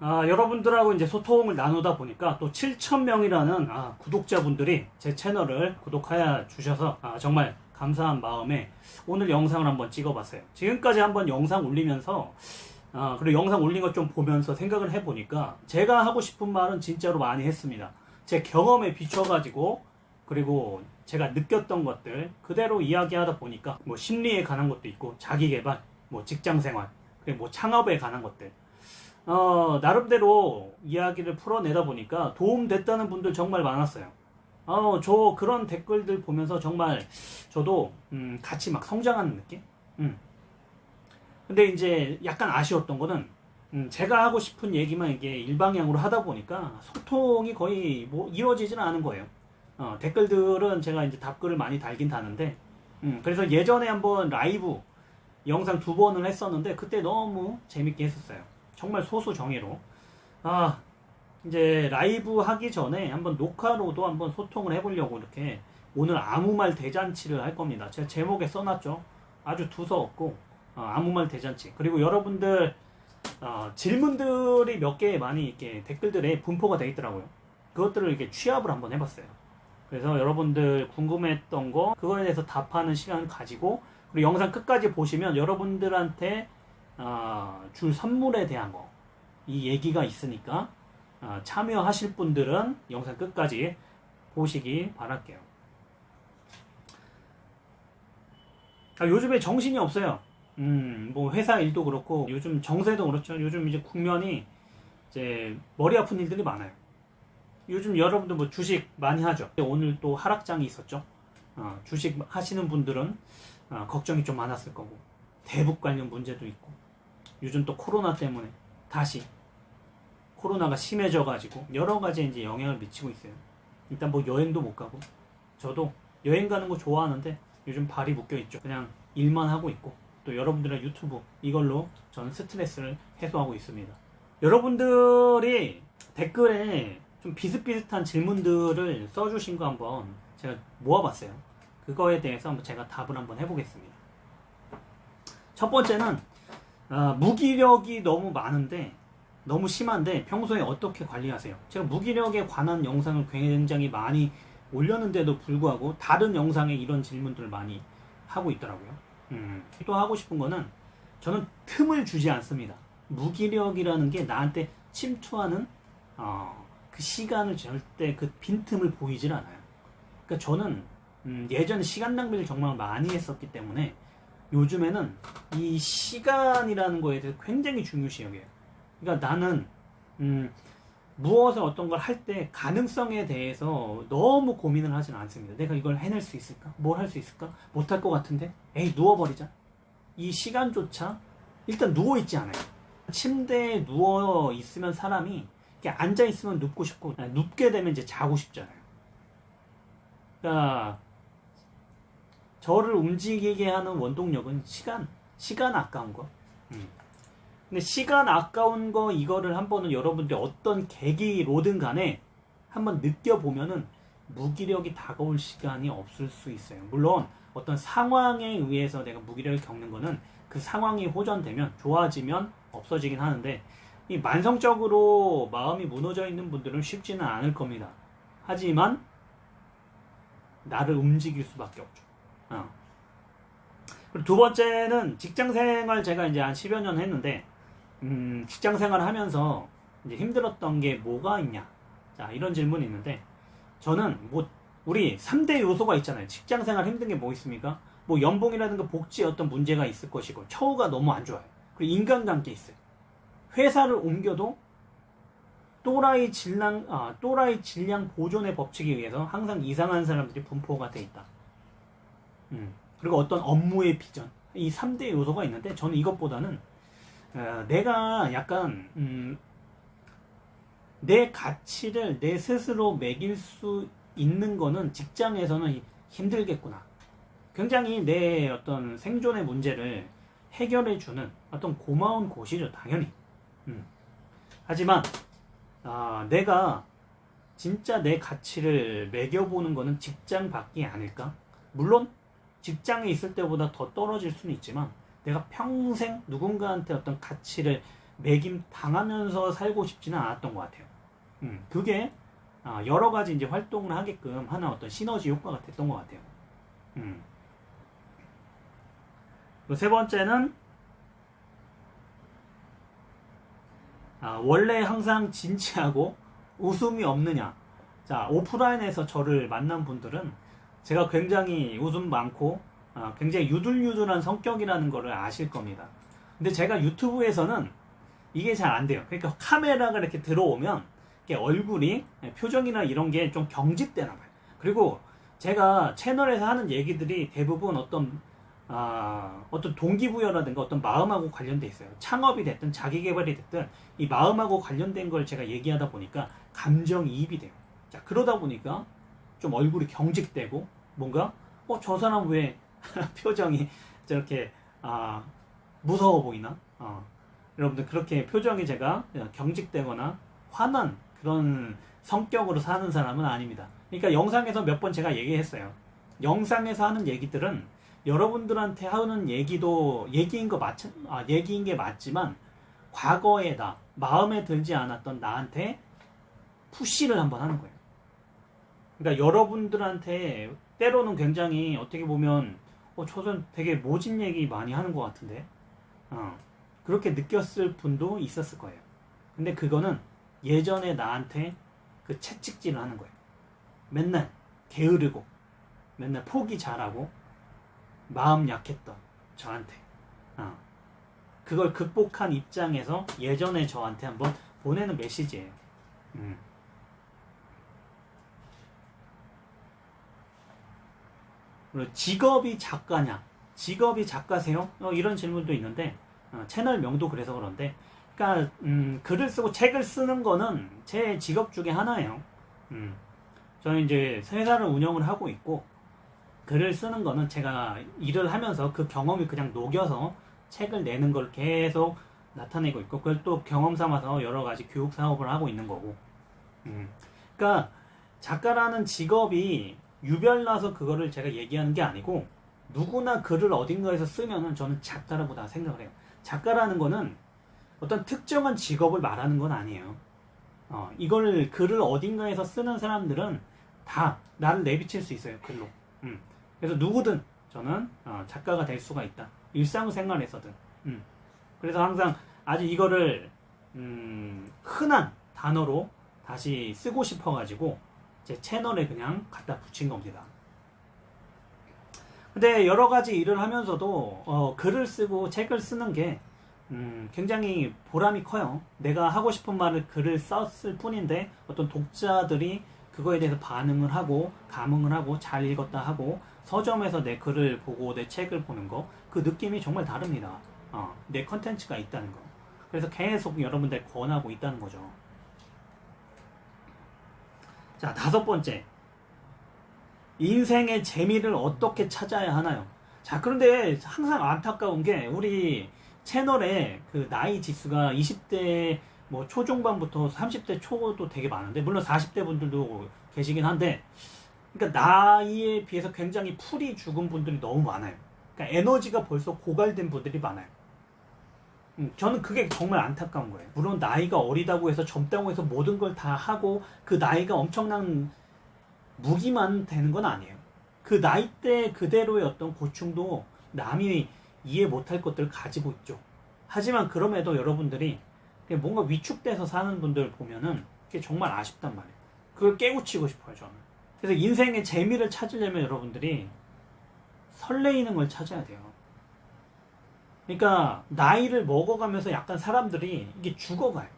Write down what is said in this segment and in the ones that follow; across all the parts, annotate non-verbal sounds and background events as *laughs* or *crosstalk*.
아, 여러분들하고 이제 소통을 나누다 보니까 또 7,000명이라는 아, 구독자분들이 제 채널을 구독하여 주셔서 아, 정말 감사한 마음에 오늘 영상을 한번 찍어봤어요. 지금까지 한번 영상 올리면서 아, 그리고 영상 올린 것 좀 보면서 생각을 해보니까 제가 하고 싶은 말은 진짜로 많이 했습니다. 제 경험에 비춰가지고 그리고 제가 느꼈던 것들 그대로 이야기하다 보니까 뭐 심리에 관한 것도 있고 자기개발, 뭐 직장생활, 그리고 뭐 창업에 관한 것들 어, 나름대로 이야기를 풀어내다 보니까 도움됐다는 분들 정말 많았어요. 어, 저 그런 댓글들 보면서 정말 저도 음, 같이 막 성장하는 느낌? 음. 근데 이제 약간 아쉬웠던 거는 음, 제가 하고 싶은 얘기만 이게 일방향으로 하다 보니까 소통이 거의 뭐 이루어지지는 않은 거예요. 어, 댓글들은 제가 이제 답글을 많이 달긴 다는데, 음, 그래서 예전에 한번 라이브 영상 두 번을 했었는데, 그때 너무 재밌게 했었어요. 정말 소수 정예로. 아, 이제 라이브 하기 전에 한번 녹화로도 한번 소통을 해보려고 이렇게 오늘 아무 말 대잔치를 할 겁니다. 제가 제목에 써놨죠. 아주 두서없고, 어, 아무 말 대잔치. 그리고 여러분들, 어, 질문들이 몇 개 많이 이렇게 댓글들에 분포가 되어 있더라고요. 그것들을 이렇게 취합을 한번 해봤어요. 그래서 여러분들 궁금했던 거 그거에 대해서 답하는 시간을 가지고 그리고 영상 끝까지 보시면 여러분들한테 어, 줄 선물에 대한 거 이 얘기가 있으니까 어, 참여하실 분들은 영상 끝까지 보시기 바랄게요. 아, 요즘에 정신이 없어요. 음, 뭐 회사 일도 그렇고 요즘 정세도 그렇죠. 요즘 이제 국면이 이제 머리 아픈 일들이 많아요. 요즘 여러분들 뭐 주식 많이 하죠. 오늘 또 하락장이 있었죠. 어, 주식 하시는 분들은 어, 걱정이 좀 많았을 거고 대북 관련 문제도 있고 요즘 또 코로나 때문에 다시 코로나가 심해져 가지고 여러 가지 이제 영향을 미치고 있어요. 일단 뭐 여행도 못 가고 저도 여행 가는 거 좋아하는데 요즘 발이 묶여 있죠. 그냥 일만 하고 있고 또 여러분들의 유튜브 이걸로 저는 스트레스를 해소하고 있습니다. 여러분들이 댓글에 좀 비슷비슷한 질문들을 써주신 거 한번 제가 모아봤어요. 그거에 대해서 한번 제가 답을 한번 해보겠습니다. 첫 번째는 어, 무기력이 너무 많은데 너무 심한데 평소에 어떻게 관리하세요? 제가 무기력에 관한 영상을 굉장히 많이 올렸는데도 불구하고 다른 영상에 이런 질문들을 많이 하고 있더라고요. 음, 또 하고 싶은 거는 저는 틈을 주지 않습니다. 무기력이라는 게 나한테 침투하는 어, 그 시간을 절대 그 빈틈을 보이질 않아요. 그러니까 저는 음, 예전에 시간 낭비를 정말 많이 했었기 때문에 요즘에는 이 시간이라는 거에 대해서 굉장히 중요시 여겨요. 그러니까 나는 음, 무엇을 어떤 걸 할 때 가능성에 대해서 너무 고민을 하진 않습니다. 내가 이걸 해낼 수 있을까? 뭘 할 수 있을까? 못할 것 같은데? 에이 누워버리자. 이 시간조차 일단 누워있지 않아요. 침대에 누워 있으면 사람이 앉아 있으면 눕고 싶고 눕게 되면 이제 자고 싶잖아요. 그러니까 저를 움직이게 하는 원동력은 시간, 시간 아까운 거. 음. 근데 시간 아까운 거 이거를 한번은 여러분들 어떤 계기로든 간에 한번 느껴보면은 무기력이 다가올 시간이 없을 수 있어요. 물론 어떤 상황에 의해서 내가 무기력을 겪는 거는 그 상황이 호전되면 좋아지면 없어지긴 하는데 이 만성적으로 마음이 무너져 있는 분들은 쉽지는 않을 겁니다. 하지만 나를 움직일 수밖에 없죠. 어. 그리고 두 번째는 직장 생활 제가 이제 한 10여 년 했는데 음, 직장 생활 하면서 이제 힘들었던 게 뭐가 있냐? 자, 이런 질문이 있는데 저는 뭐 우리 3대 요소가 있잖아요. 직장 생활 힘든 게 뭐 있습니까? 뭐 연봉이라든가 복지에 어떤 문제가 있을 것이고 처우가 너무 안 좋아요. 그리고 인간관계 있어요. 회사를 옮겨도 또라이 질량, 아, 또라이 질량 보존의 법칙에 의해서 항상 이상한 사람들이 분포가 돼 있다. 음, 그리고 어떤 업무의 비전. 이 3대 요소가 있는데 저는 이것보다는 어, 내가 약간 음, 내 가치를 내 스스로 매길 수 있는 거는 직장에서는 힘들겠구나. 굉장히 내 어떤 생존의 문제를 해결해 주는 어떤 고마운 곳이죠, 당연히. 음. 하지만 아, 내가 진짜 내 가치를 매겨보는 것은 직장 밖이 아닐까? 물론 직장에 있을 때보다 더 떨어질 수는 있지만 내가 평생 누군가한테 어떤 가치를 매김 당하면서 살고 싶지는 않았던 것 같아요. 음, 그게 아, 여러 가지 이제 활동을 하게끔 하는 어떤 시너지 효과가 됐던 것 같아요. 음. 세 번째는 아, 원래 항상 진지하고 웃음이 없느냐. 자, 오프라인에서 저를 만난 분들은 제가 굉장히 웃음 많고 아, 굉장히 유들유들한 성격이라는 것을 아실 겁니다. 근데 제가 유튜브에서는 이게 잘 안 돼요. 그러니까 카메라가 이렇게 들어오면 얼굴이 표정이나 이런 게 좀 경직되나 봐요. 그리고 제가 채널에서 하는 얘기들이 대부분 어떤 아, 어떤 동기부여라든가 어떤 마음하고 관련돼 있어요. 창업이 됐든 자기 개발이 됐든 이 마음하고 관련된 걸 제가 얘기하다 보니까 감정이입이 돼요. 자, 그러다 보니까 좀 얼굴이 경직되고 뭔가 어, 저 사람 왜 *laughs* 표정이 저렇게 아, 무서워 보이나? 어. 여러분들 그렇게 표정이 제가 경직되거나 화난 그런 성격으로 사는 사람은 아닙니다. 그러니까 영상에서 몇 번 제가 얘기했어요. 영상에서 하는 얘기들은 여러분들한테 하는 얘기도 얘기인 거 맞, 아, 얘기인 게 맞지만 과거에 나 마음에 들지 않았던 나한테 푸시를 한번 하는 거예요. 그러니까 여러분들한테 때로는 굉장히 어떻게 보면 어, 저는 되게 모진 얘기 많이 하는 것 같은데 어, 그렇게 느꼈을 분도 있었을 거예요. 근데 그거는 예전에 나한테 그 채찍질을 하는 거예요. 맨날 게으르고 맨날 포기 잘하고 마음 약했던 저한테 어. 그걸 극복한 입장에서 예전에 저한테 한번 보내는 메시지예요. 음. 직업이 작가냐? 직업이 작가세요? 어, 이런 질문도 있는데 어, 채널명도 그래서 그런데 그러니까 음, 글을 쓰고 책을 쓰는 거는 제 직업 중에 하나예요. 음, 저는 이제 회사를 운영을 하고 있고 글을 쓰는 거는 제가 일을 하면서 그 경험이 그냥 녹여서 책을 내는 걸 계속 나타내고 있고 그걸 또 경험 삼아서 여러 가지 교육 사업을 하고 있는 거고. 음. 그러니까 작가라는 직업이 유별나서 그거를 제가 얘기하는 게 아니고 누구나 글을 어딘가에서 쓰면은 저는 작가라고 다 생각을 해요. 작가라는 거는 어떤 특정한 직업을 말하는 건 아니에요. 어, 이걸 글을 어딘가에서 쓰는 사람들은 다 나를 내비칠 수 있어요 글로. 음. 그래서 누구든 저는 어, 작가가 될 수가 있다. 일상생활에서든. 음. 그래서 항상 아주 이거를 음, 흔한 단어로 다시 쓰고 싶어가지고 제 채널에 그냥 갖다 붙인 겁니다. 근데 여러 가지 일을 하면서도 어, 글을 쓰고 책을 쓰는 게 음, 굉장히 보람이 커요. 내가 하고 싶은 말을 글을 썼을 뿐인데 어떤 독자들이 그거에 대해서 반응을 하고 감흥을 하고 잘 읽었다 하고 서점에서 내 글을 보고 내 책을 보는 거 그 느낌이 정말 다릅니다. 어, 내 컨텐츠가 있다는 거. 그래서 계속 여러분들 권하고 있다는 거죠. 자, 다섯 번째. 인생의 재미를 어떻게 찾아야 하나요? 자, 그런데 항상 안타까운 게 우리 채널에 그 나이 지수가 20대 뭐 초중반부터 30대 초도 되게 많은데 물론 40대 분들도 계시긴 한데 그러니까 나이에 비해서 굉장히 풀이 죽은 분들이 너무 많아요. 그러니까 에너지가 벌써 고갈된 분들이 많아요. 음, 저는 그게 정말 안타까운 거예요. 물론 나이가 어리다고 해서 젊다고 해서 모든 걸 다 하고 그 나이가 엄청난 무기만 되는 건 아니에요. 그 나이 때 그대로의 어떤 고충도 남이 이해 못할 것들을 가지고 있죠. 하지만 그럼에도 여러분들이 뭔가 위축돼서 사는 분들 보면은 그게 정말 아쉽단 말이에요. 그걸 깨우치고 싶어요, 저는. 그래서 인생의 재미를 찾으려면 여러분들이 설레이는 걸 찾아야 돼요. 그러니까 나이를 먹어가면서 약간 사람들이 이게 죽어가요.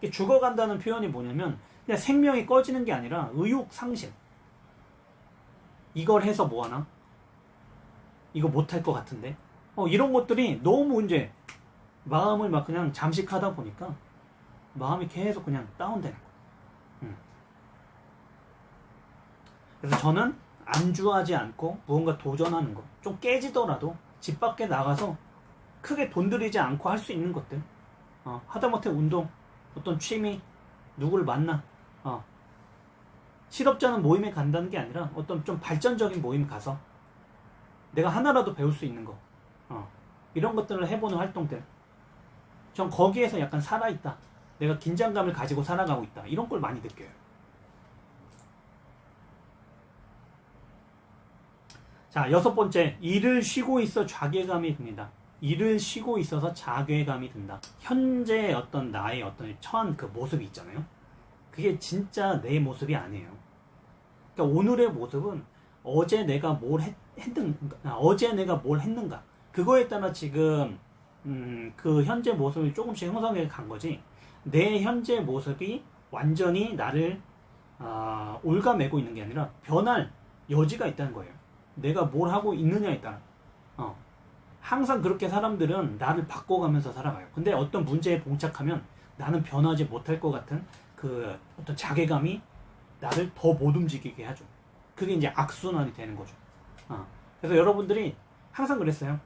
이게 죽어간다는 표현이 뭐냐면 그냥 생명이 꺼지는 게 아니라 의욕 상실. 이걸 해서 뭐하나? 이거 못할 것 같은데? 어, 이런 것들이 너무 이제 마음을 막 그냥 잠식하다 보니까 마음이 계속 그냥 다운되는 거예요. 음. 그래서 저는 안주하지 않고 무언가 도전하는 거. 좀 깨지더라도 집 밖에 나가서 크게 돈 들이지 않고 할 수 있는 것들. 어, 하다못해 운동, 어떤 취미, 누구를 만나. 어. 실업자는 모임에 간다는 게 아니라 어떤 좀 발전적인 모임 가서 내가 하나라도 배울 수 있는 거. 어. 이런 것들을 해보는 활동들. 전 거기에서 약간 살아있다. 내가 긴장감을 가지고 살아가고 있다. 이런 걸 많이 느껴요. 자, 여섯 번째. 일을 쉬고 있어 좌괴감이 듭니다. 일을 쉬고 있어서 자괴감이 든다. 현재 어떤 나의 어떤 처한 그 모습이 있잖아요. 그게 진짜 내 모습이 아니에요. 그러니까 오늘의 모습은 어제 내가 뭘 했, 했는 아, 어제 내가 뭘 했는가 그거에 따라 지금 음, 그 현재 모습이 조금씩 형성해 간 거지 내 현재 모습이 완전히 나를 아, 올가매고 있는 게 아니라 변할 여지가 있다는 거예요. 내가 뭘 하고 있느냐에 따라. 어. 항상 그렇게 사람들은 나를 바꿔가면서 살아가요. 근데 어떤 문제에 봉착하면 나는 변하지 못할 것 같은 그 어떤 자괴감이 나를 더 못 움직이게 하죠. 그게 이제 악순환이 되는 거죠. 어. 그래서 여러분들이 항상 그랬어요.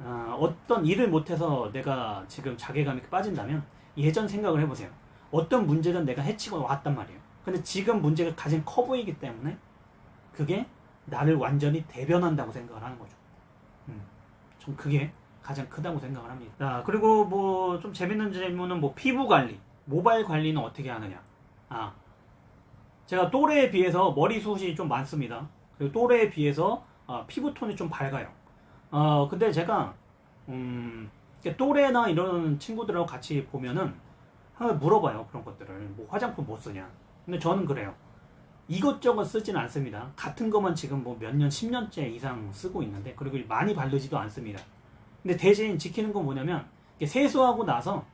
어, 어떤 일을 못해서 내가 지금 자괴감이 빠진다면 예전 생각을 해보세요. 어떤 문제든 내가 해치고 왔단 말이에요. 근데 지금 문제가 가장 커 보이기 때문에 그게 나를 완전히 대변한다고 생각을 하는 거죠. 음, 좀 그게 가장 크다고 생각을 합니다. 자, 그리고 뭐 좀 재밌는 질문은 뭐 피부 관리, 모발 관리는 어떻게 하느냐. 아, 제가 또래에 비해서 머리숱이 좀 많습니다. 그리고 또래에 비해서 어, 피부톤이 좀 밝아요. 어, 근데 제가 음, 또래나 이런 친구들하고 같이 보면은 물어봐요 그런 것들을 뭐 화장품 못 쓰냐 근데 저는 그래요 이것저것 쓰진 않습니다 같은 것만 지금 뭐 몇 년, 10년째 이상 쓰고 있는데 그리고 많이 바르지도 않습니다 근데 대신 지키는 건 뭐냐면 세수하고 나서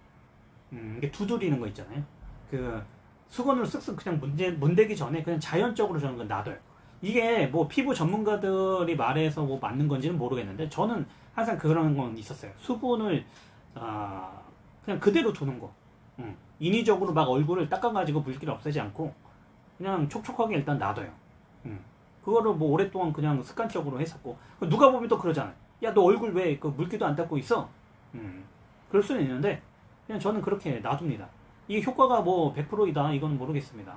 음, 이게 두드리는 거 있잖아요 그 수건으로 쓱쓱 그냥 문대, 문대기 전에 그냥 자연적으로 저는 건 놔둬요 이게 뭐 피부 전문가들이 말해서 뭐 맞는 건지는 모르겠는데 저는 항상 그런 건 있었어요. 수분을 아 그냥 그대로 두는 거. 응. 인위적으로 막 얼굴을 닦아가지고 물기를 없애지 않고 그냥 촉촉하게 일단 놔둬요. 응. 그거를 뭐 오랫동안 그냥 습관적으로 했었고 누가 보면 또 그러잖아요. 야 너 얼굴 왜 그 물기도 안 닦고 있어? 음. 그럴 수는 있는데 그냥 저는 그렇게 놔둡니다. 이게 효과가 뭐 100%이다 이건 모르겠습니다.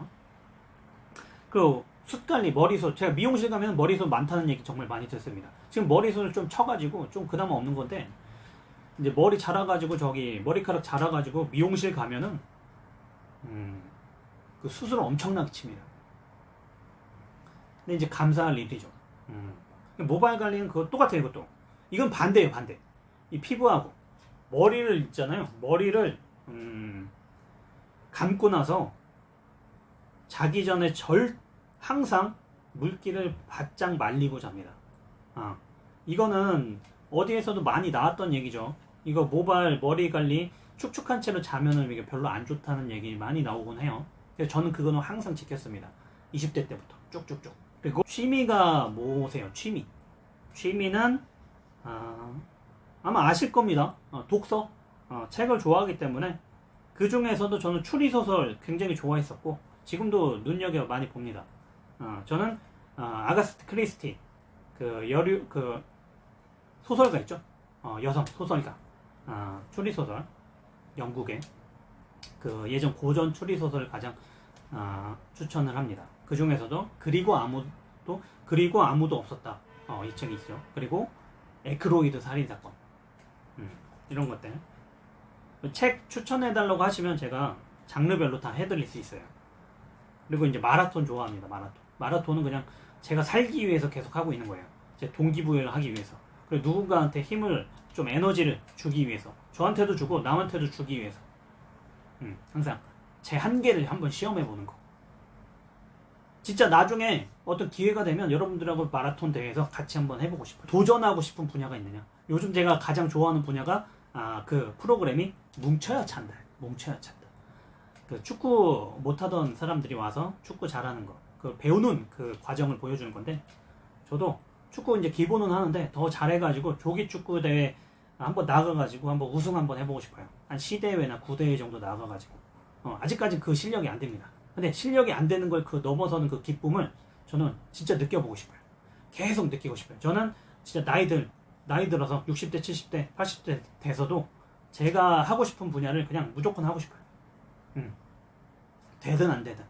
그리고 숱 관리, 머리숱. 제가 미용실 가면 머리숱 많다는 얘기 정말 많이 듣습니다. 지금 머리숱을 좀 쳐가지고 좀 그나마 없는 건데, 이제 머리 자라가지고 저기 머리카락 자라가지고 미용실 가면은, 음, 그 수술을 엄청나게 칩니다. 근데 이제 감사할 일이죠. 음. 모발 관리는 그거 똑같아요, 이것도. 이건 반대예요, 반대. 이 피부하고. 머리를 있잖아요. 머리를, 음, 감고 나서 자기 전에 절 항상 물기를 바짝 말리고 잡니다. 아, 이거는 어디에서도 많이 나왔던 얘기죠. 이거 모발 머리 관리 축축한 채로 자면은 이게 별로 안 좋다는 얘기 많이 나오곤 해요. 저는 그거는 항상 지켰습니다. 20대 때부터 쭉쭉쭉. 그리고 취미가 뭐세요? 취미. 취미는 아, 아마 아실 겁니다. 어, 독서. 어, 책을 좋아하기 때문에 그 중에서도 저는 추리 소설 굉장히 좋아했었고 지금도 눈여겨 많이 봅니다. 어, 저는 어, 아가스트 크리스티 그 여류 그 소설가 있죠. 어, 여성 소설가 어, 추리 소설 영국의 그 예전 고전 추리 소설을 가장 어, 추천을 합니다. 그 중에서도 그리고 아무도 그리고 아무도 없었다. 어, 이 책이 있죠. 그리고 에크로이드 살인 사건 음, 이런 것들 책 추천해달라고 하시면 제가 장르별로 다 해드릴 수 있어요. 그리고 이제 마라톤 좋아합니다. 마라톤. 마라톤은 그냥 제가 살기 위해서 계속 하고 있는 거예요. 제 동기부여를 하기 위해서. 그리고 누군가한테 힘을 좀 에너지를 주기 위해서. 저한테도 주고 남한테도 주기 위해서. 음, 항상 제 한계를 한번 시험해 보는 거. 진짜 나중에 어떤 기회가 되면 여러분들하고 마라톤 대회에서 같이 한번 해보고 싶어요. 도전하고 싶은 분야가 있느냐. 요즘 제가 가장 좋아하는 분야가 아, 그 프로그램이 뭉쳐야 찬다. 뭉쳐야 찬다. 그 축구 못하던 사람들이 와서 축구 잘하는 거. 그 배우는 그 과정을 보여주는 건데 저도 축구 이제 기본은 하는데 더 잘해가지고 조기 축구 대회 한번 나가가지고 한번 우승 한번 해보고 싶어요. 한 시대회나 구대회 정도 나가가지고 어, 아직까지 그 실력이 안 됩니다. 근데 실력이 안 되는 걸 그 넘어서는 그 기쁨을 저는 진짜 느껴보고 싶어요. 계속 느끼고 싶어요. 저는 진짜 나이들 나이 들어서 60대, 70대, 80대 돼서도 제가 하고 싶은 분야를 그냥 무조건 하고 싶어요. 음. 되든 안 되든.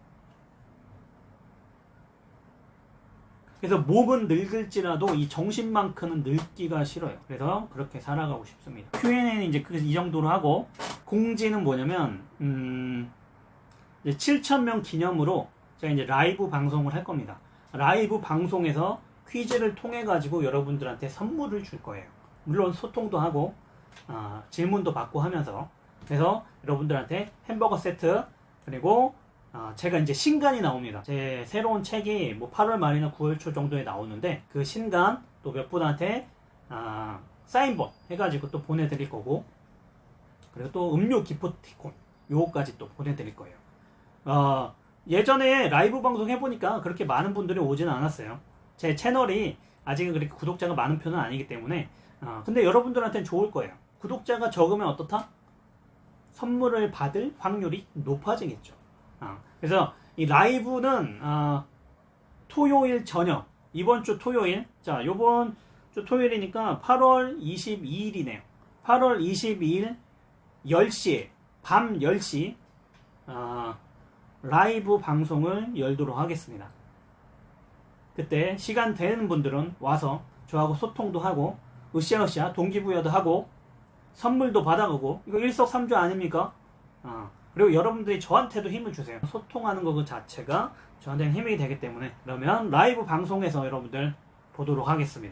그래서 몸은 늙을지라도 이 정신만큼은 늙기가 싫어요. 그래서 그렇게 살아가고 싶습니다. Q&A는 이제 그- 이 정도로 하고 공지는 뭐냐면 음, 이제 7,000명 기념으로 제가 이제 라이브 방송을 할 겁니다. 라이브 방송에서 퀴즈를 통해 가지고 여러분들한테 선물을 줄 거예요. 물론 소통도 하고 아, 질문도 받고 하면서 그래서 여러분들한테 햄버거 세트 그리고 아, 제가 이제 신간이 나옵니다. 제 새로운 책이 뭐 8월 말이나 9월 초 정도에 나오는데 그 신간 또 몇 분한테 아, 사인본 해가지고 또 보내드릴 거고 그리고 또 음료 기프티콘 요거까지 또 보내드릴 거예요. 어, 예전에 라이브 방송 해보니까 그렇게 많은 분들이 오지는 않았어요. 제 채널이 아직은 그렇게 구독자가 많은 편은 아니기 때문에 어, 근데 여러분들한테는 좋을 거예요. 구독자가 적으면 어떻다? 선물을 받을 확률이 높아지겠죠. 어, 그래서 이 라이브는 어, 토요일 저녁 이번 주 토요일 자 요번 주 토요일이니까 8월 22일이네요. 8월 22일 10시에 밤 10시 어, 라이브 방송을 열도록 하겠습니다. 그때 시간 되는 분들은 와서 저하고 소통도 하고 으쌰으쌰 동기부여도 하고 선물도 받아가고 이거 일석삼조 아닙니까? 어, 그리고 여러분들이 저한테도 힘을 주세요. 소통하는 것 그 자체가 저한테는 힘이 되기 때문에 그러면 라이브 방송에서 여러분들 보도록 하겠습니다.